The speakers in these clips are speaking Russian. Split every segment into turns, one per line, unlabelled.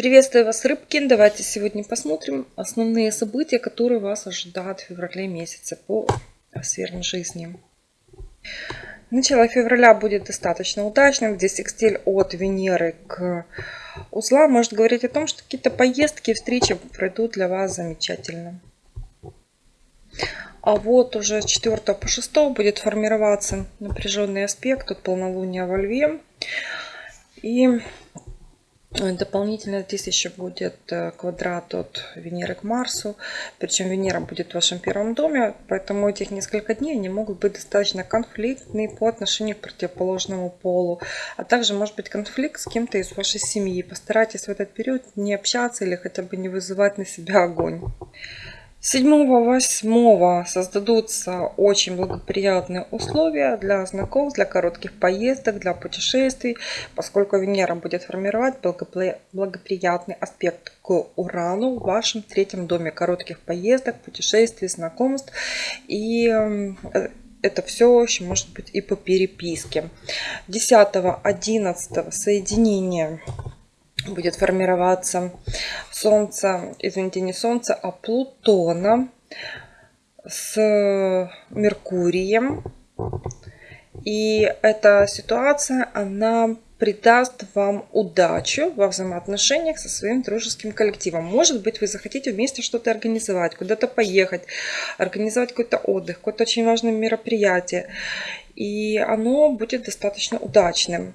Приветствую вас, рыбки! Давайте сегодня посмотрим основные события, которые вас ожидают в феврале месяце по сферам жизни. Начало февраля будет достаточно удачным, где секстиль от Венеры к узлам может говорить о том, что какие-то поездки, встречи пройдут для вас замечательно. А вот уже с 4 по 6 будет формироваться напряженный аспект от полнолуния во Льве. И Дополнительно здесь еще будет э, квадрат от Венеры к Марсу. Причем Венера будет в вашем первом доме, поэтому этих несколько дней они могут быть достаточно конфликтные по отношению к противоположному полу. А также может быть конфликт с кем-то из вашей семьи. Постарайтесь в этот период не общаться или хотя бы не вызывать на себя огонь. 7-8 создадутся очень благоприятные условия для знакомств, для коротких поездок, для путешествий, поскольку Венера будет формировать благоприятный аспект к Урану в вашем третьем доме коротких поездок, путешествий, знакомств. И э, это все еще может быть и по переписке. 10-11 соединение будет формироваться Солнце, извините, не Солнце, а Плутона с Меркурием. И эта ситуация, она придаст вам удачу во взаимоотношениях со своим дружеским коллективом. Может быть, вы захотите вместе что-то организовать, куда-то поехать, организовать какой-то отдых, какое-то очень важное мероприятие. И оно будет достаточно удачным.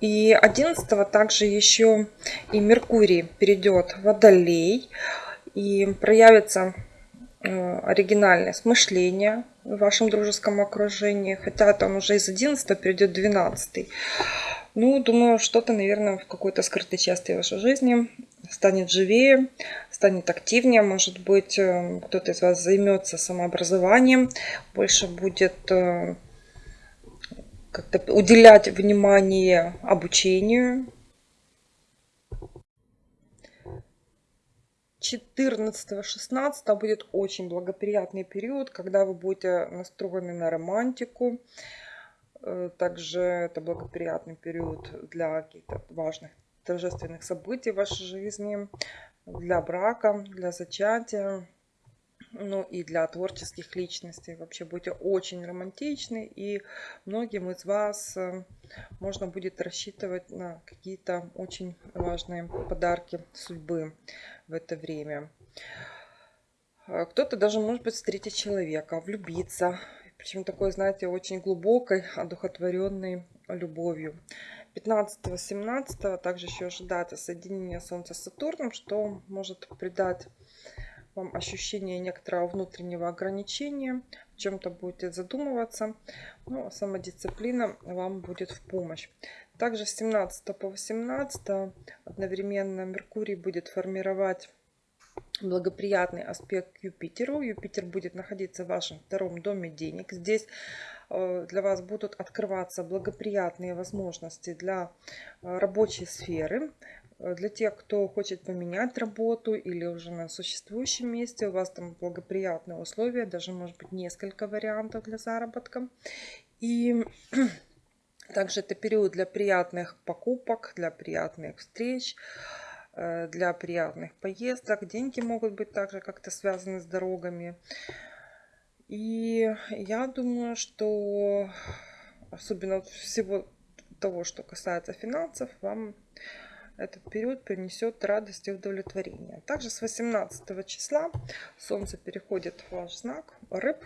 И 11 также еще и Меркурий перейдет в Водолей. И проявится э, оригинальное смышление в вашем дружеском окружении. Хотя он уже из 11 перейдет в 12. Ну, думаю, что-то, наверное, в какой-то скрытой части вашей жизни станет живее, станет активнее. Может быть, э, кто-то из вас займется самообразованием, больше будет э, как-то уделять внимание обучению. 14-16 будет очень благоприятный период, когда вы будете настроены на романтику. Э, также это благоприятный период для каких-то важных торжественных событий в вашей жизни, для брака, для зачатия ну и для творческих личностей. Вообще будете очень романтичны, и многим из вас э, можно будет рассчитывать на какие-то очень важные подарки судьбы в это время. Э, кто-то даже может быть встретить человека, влюбиться, причем такой, знаете, очень глубокой, одухотворенной любовью. 15-17 также еще ожидается соединение Солнца с Сатурном, что может придать вам ощущение некоторого внутреннего ограничения, в чем-то будете задумываться, но ну, самодисциплина вам будет в помощь. Также с 17 по 18 одновременно Меркурий будет формировать благоприятный аспект Юпитеру. Юпитер будет находиться в вашем втором доме денег. Здесь э, для вас будут открываться благоприятные возможности для э, рабочей сферы. Э, для тех, кто хочет поменять работу или уже на существующем месте, у вас там благоприятные условия, даже может быть несколько вариантов для заработка. И также это период для приятных покупок, для приятных встреч, э, для приятных поездок. Деньги могут быть также как-то связаны с дорогами. И я думаю, что особенно всего того, что касается финансов, вам этот период принесет радость и удовлетворение. Также с 18 числа Солнце переходит в ваш знак рыб.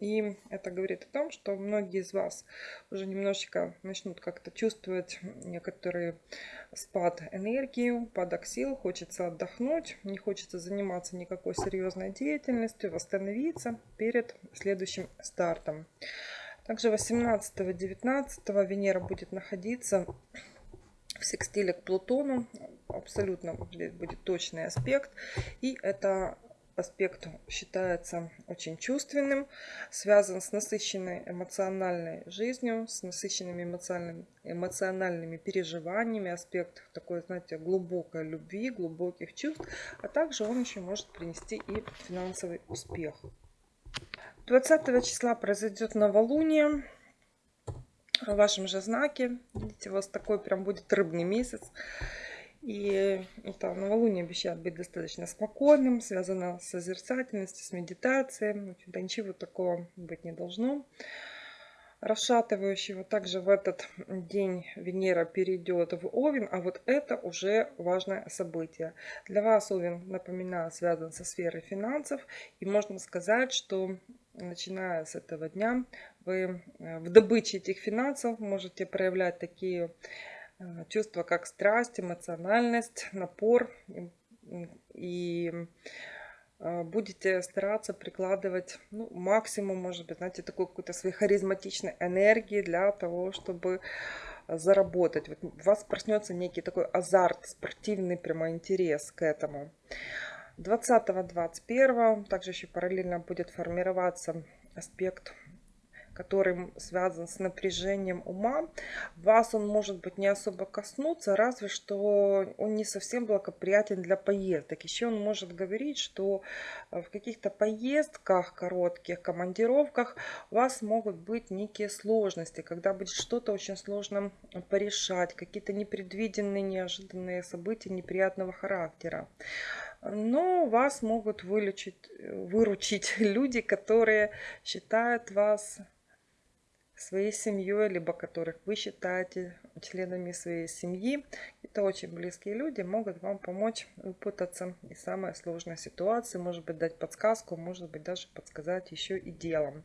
И это говорит о том, что многие из вас уже немножечко начнут как-то чувствовать некоторый спад энергии, упадок сил, хочется отдохнуть, не хочется заниматься никакой серьезной деятельностью, восстановиться перед следующим стартом. Также 18-19 Венера будет находиться в секстиле к Плутону. Абсолютно будет точный аспект. И это аспект считается очень чувственным, связан с насыщенной эмоциональной жизнью, с насыщенными эмоциональными, эмоциональными переживаниями, аспект такой, знаете, глубокой любви, глубоких чувств, а также он еще может принести и финансовый успех. 20 числа произойдет новолуние в вашем же знаке. Видите, у вас такой прям будет рыбный месяц. И это новолуние обещает быть достаточно спокойным, связано с созерцательностью, с медитацией. Общем-то, ничего такого быть не должно расшатывающего. Также в этот день Венера перейдет в Овен, а вот это уже важное событие. Для вас Овен, напоминаю, связан со сферой финансов. И можно сказать, что начиная с этого дня вы э, в добыче этих финансов можете проявлять такие э, чувства, как страсть, эмоциональность, напор и а, будете стараться прикладывать ну, максимум, может быть, знаете, такой какой-то своей харизматичной энергии для того, чтобы заработать. Вот у вас проснется некий такой азарт, спортивный прямо интерес к этому. 20-21 также еще параллельно будет формироваться аспект который связан с напряжением ума, вас он может быть не особо коснуться, разве что он не совсем благоприятен для поездок. Еще он может говорить, что э, в каких-то поездках, коротких командировках у вас могут быть некие сложности, когда будет что-то очень сложно порешать, какие-то непредвиденные, неожиданные события неприятного характера но вас могут вылечить, выручить люди, которые считают вас своей семьей, либо которых вы считаете членами своей семьи. Это очень близкие люди, могут вам помочь выпутаться из самой сложной ситуации, может быть дать подсказку, может быть даже подсказать еще и делом.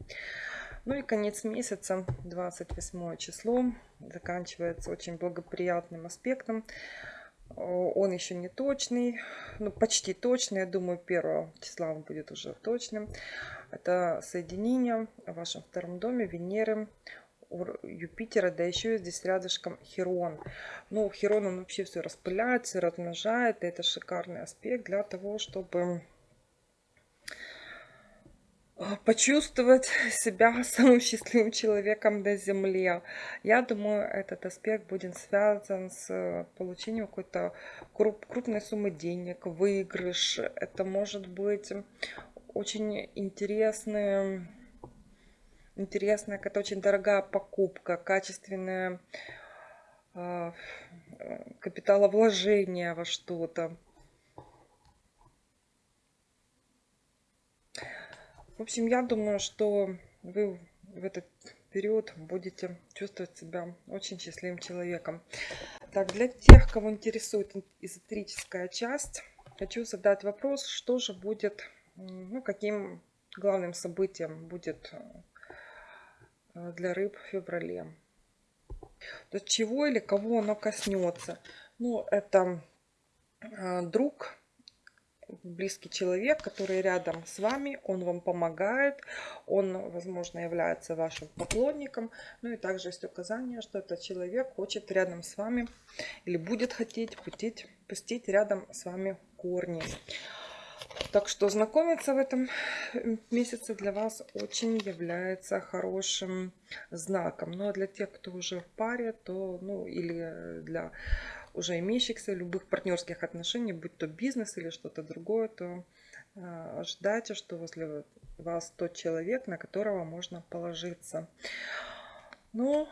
Ну и конец месяца, 28 число, заканчивается очень благоприятным аспектом. Он еще не точный, ну почти точный, я думаю, 1 числа он будет уже точным. Это соединение в вашем втором доме Венеры, Юпитера, да еще здесь рядышком Херон. Ну, Херон, он вообще все распыляется, размножает. И это шикарный аспект для того, чтобы почувствовать себя самым счастливым человеком на Земле. Я думаю, этот аспект будет связан с получением какой-то крупной суммы денег, выигрыш. Это может быть очень интересная, интересная, какая-то очень дорогая покупка, качественное э, капиталовложение во что-то. В общем, я думаю, что вы в этот период будете чувствовать себя очень счастливым человеком. Так, для тех, кого интересует эзотерическая часть, хочу задать вопрос, что же будет ну, каким главным событием будет э, для рыб в феврале. То чего или кого оно коснется. Ну, это э, друг, близкий человек, который рядом с вами, он вам помогает, он, возможно, является вашим поклонником. Ну и также есть указание, что этот человек хочет рядом с вами или будет хотеть пустить, пустить рядом с вами корни. Так что знакомиться в этом месяце для вас очень является хорошим знаком. Но ну, а для тех, кто уже в паре, то, ну, или для уже имеющихся любых партнерских отношений, будь то бизнес или что-то другое, то э, ожидайте, что возле вас тот человек, на которого можно положиться. Ну,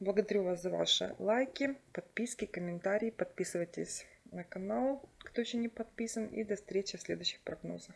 благодарю вас за ваши лайки, подписки, комментарии. Подписывайтесь на канал, кто еще не подписан. И до встречи в следующих прогнозах.